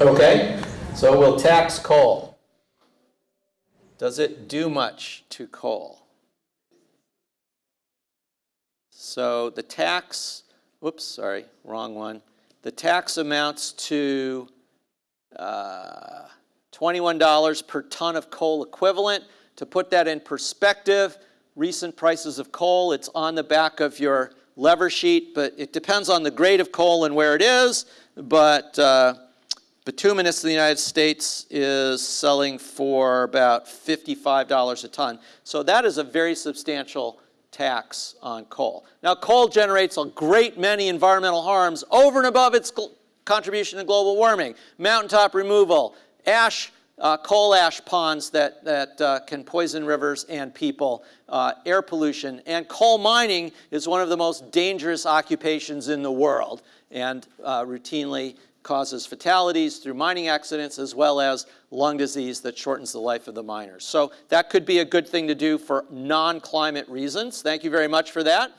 Okay, so we'll tax coal. Does it do much to coal? So the tax, whoops, sorry, wrong one. The tax amounts to uh, $21 per ton of coal equivalent. To put that in perspective, recent prices of coal, it's on the back of your lever sheet, but it depends on the grade of coal and where it is. But uh, bituminous in the United States is selling for about $55 a ton. So that is a very substantial tax on coal. Now, coal generates a great many environmental harms over and above its contribution to global warming. Mountaintop removal, ash, uh, coal ash ponds that, that uh, can poison rivers and people, uh, air pollution, and coal mining is one of the most dangerous occupations in the world and uh, routinely causes fatalities through mining accidents as well as lung disease that shortens the life of the miners. So that could be a good thing to do for non-climate reasons. Thank you very much for that.